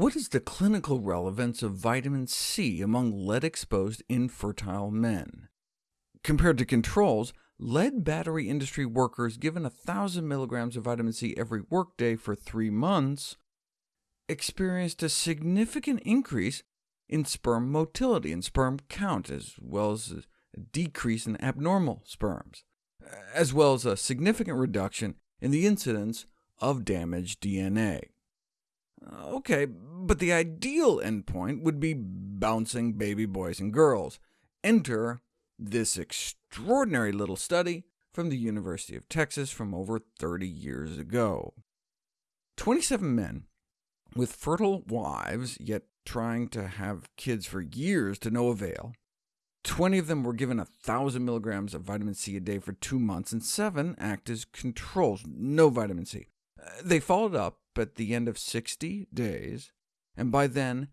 What is the clinical relevance of vitamin C among lead-exposed infertile men? Compared to controls, lead battery industry workers given 1,000 milligrams of vitamin C every workday for three months experienced a significant increase in sperm motility and sperm count, as well as a decrease in abnormal sperms, as well as a significant reduction in the incidence of damaged DNA. Uh, OK, but the ideal endpoint would be bouncing baby boys and girls. Enter this extraordinary little study from the University of Texas from over 30 years ago. 27 men with fertile wives, yet trying to have kids for years to no avail. 20 of them were given 1,000 milligrams of vitamin C a day for two months, and seven act as controls, no vitamin C. Uh, they followed up at the end of 60 days, and by then,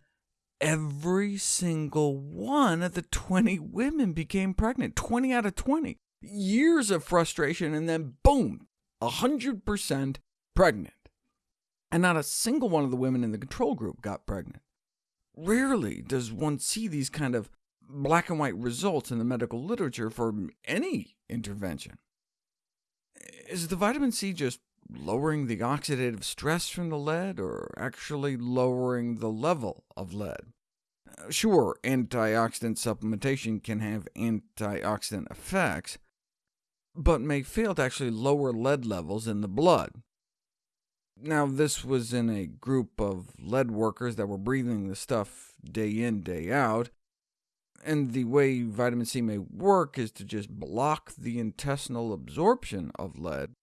every single one of the 20 women became pregnant, 20 out of 20. Years of frustration, and then boom, 100% pregnant. And not a single one of the women in the control group got pregnant. Rarely does one see these kind of black and white results in the medical literature for any intervention. Is the vitamin C just lowering the oxidative stress from the lead, or actually lowering the level of lead? Uh, sure, antioxidant supplementation can have antioxidant effects, but may fail to actually lower lead levels in the blood. Now, this was in a group of lead workers that were breathing the stuff day in, day out, and the way vitamin C may work is to just block the intestinal absorption of lead,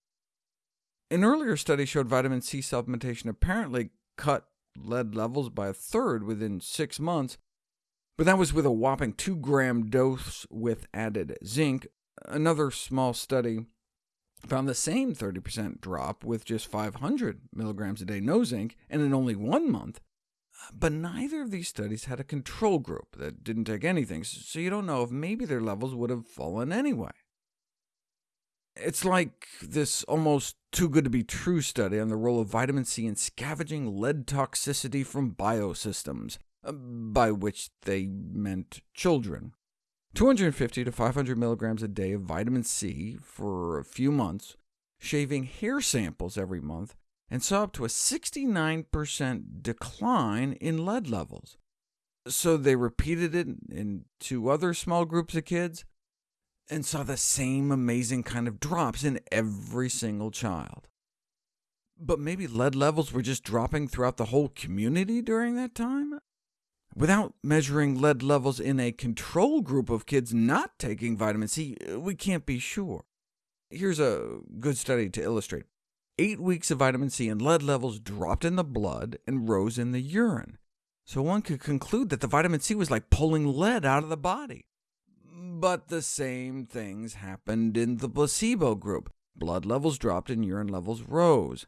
an earlier study showed vitamin C supplementation apparently cut lead levels by a third within six months, but that was with a whopping 2-gram dose with added zinc. Another small study found the same 30% drop with just 500 milligrams a day no zinc, and in only one month. But neither of these studies had a control group that didn't take anything, so you don't know if maybe their levels would have fallen anyway. It's like this almost too good to be true study on the role of vitamin C in scavenging lead toxicity from biosystems, uh, by which they meant children. 250 to 500 milligrams a day of vitamin C for a few months, shaving hair samples every month, and saw up to a 69% decline in lead levels. So they repeated it in two other small groups of kids, and saw the same amazing kind of drops in every single child. But maybe lead levels were just dropping throughout the whole community during that time? Without measuring lead levels in a control group of kids not taking vitamin C, we can't be sure. Here's a good study to illustrate. Eight weeks of vitamin C and lead levels dropped in the blood and rose in the urine, so one could conclude that the vitamin C was like pulling lead out of the body. But the same things happened in the placebo group. Blood levels dropped and urine levels rose.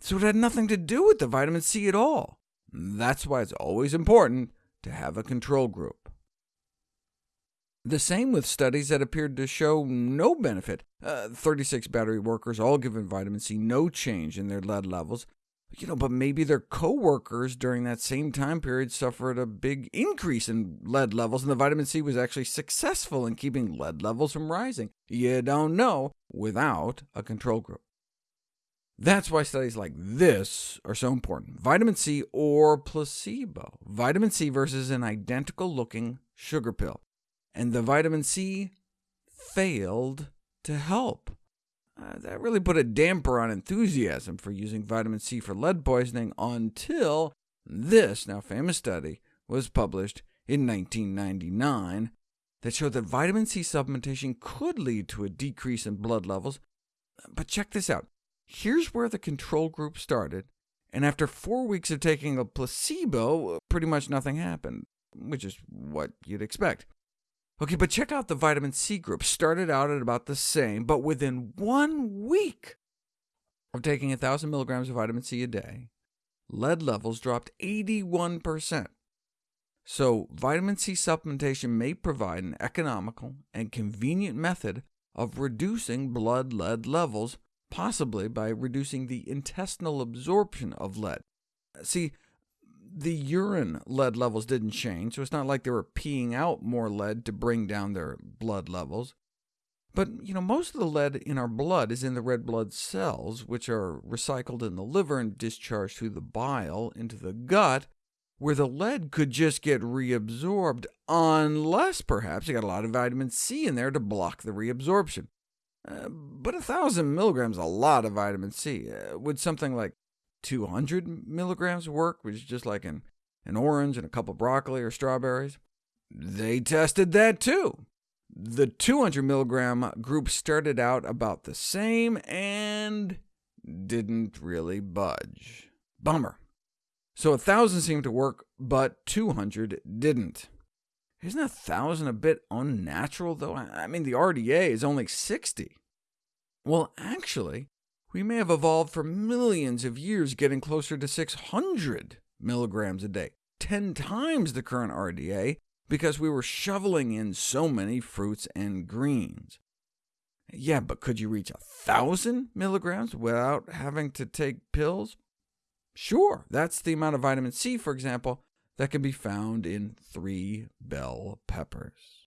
So it had nothing to do with the vitamin C at all. That's why it's always important to have a control group. The same with studies that appeared to show no benefit. Uh, 36 battery workers, all given vitamin C, no change in their lead levels, you know, but maybe their coworkers during that same time period suffered a big increase in lead levels, and the vitamin C was actually successful in keeping lead levels from rising. You don't know without a control group. That's why studies like this are so important. Vitamin C or placebo. Vitamin C versus an identical-looking sugar pill. And the vitamin C failed to help. Uh, that really put a damper on enthusiasm for using vitamin C for lead poisoning until this now famous study was published in 1999 that showed that vitamin C supplementation could lead to a decrease in blood levels. But check this out. Here's where the control group started, and after four weeks of taking a placebo, pretty much nothing happened, which is what you'd expect. OK, but check out the vitamin C group. Started out at about the same, but within one week of taking 1,000 milligrams of vitamin C a day, lead levels dropped 81%. So vitamin C supplementation may provide an economical and convenient method of reducing blood lead levels, possibly by reducing the intestinal absorption of lead. See, The urine lead levels didn't change, so it's not like they were peeing out more lead to bring down their blood levels. But you know, most of the lead in our blood is in the red blood cells, which are recycled in the liver and discharged through the bile into the gut, where the lead could just get reabsorbed, unless perhaps you got a lot of vitamin C in there to block the reabsorption. Uh, but 1,000 milligrams is a lot of vitamin C. Uh, would something like 200 milligrams work, which is just like an, an orange and a couple broccoli or strawberries? They tested that too. The 200 milligram group started out about the same and didn't really budge. Bummer. So 1,000 seemed to work, but 200 didn't. Isn't 1,000 a bit unnatural, though? I mean, the RDA is only 60. Well, actually, we may have evolved for millions of years getting closer to 600 milligrams a day, 10 times the current RDA, because we were shoveling in so many fruits and greens. Yeah, but could you reach 1,000 milligrams without having to take pills? Sure, that's the amount of vitamin C, for example, that can be found in three bell peppers.